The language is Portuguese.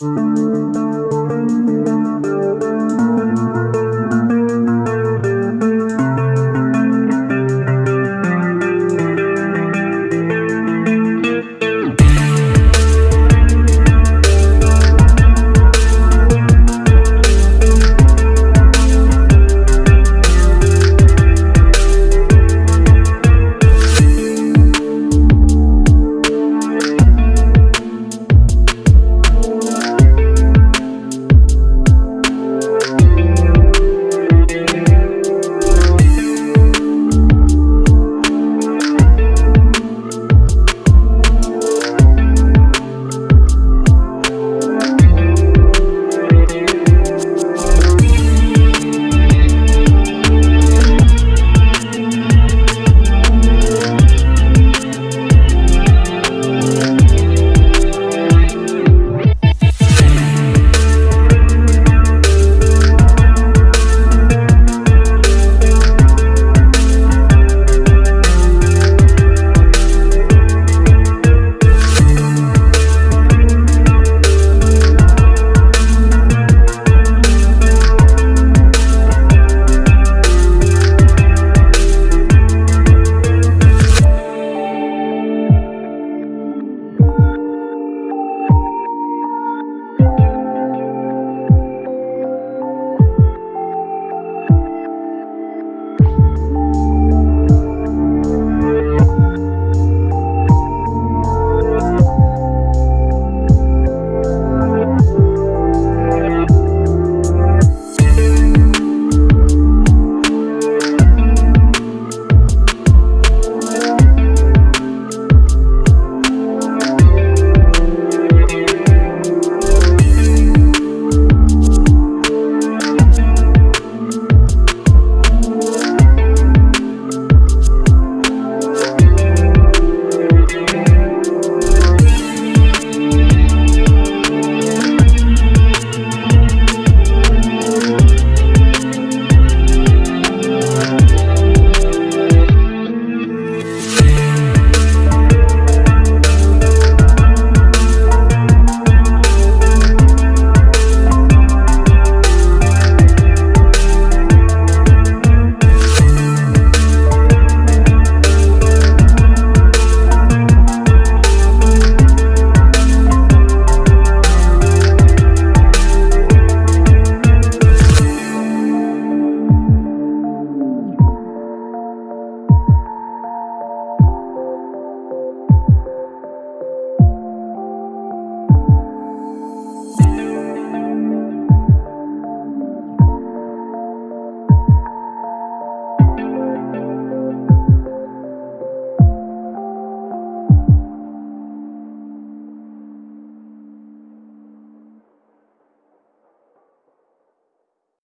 Música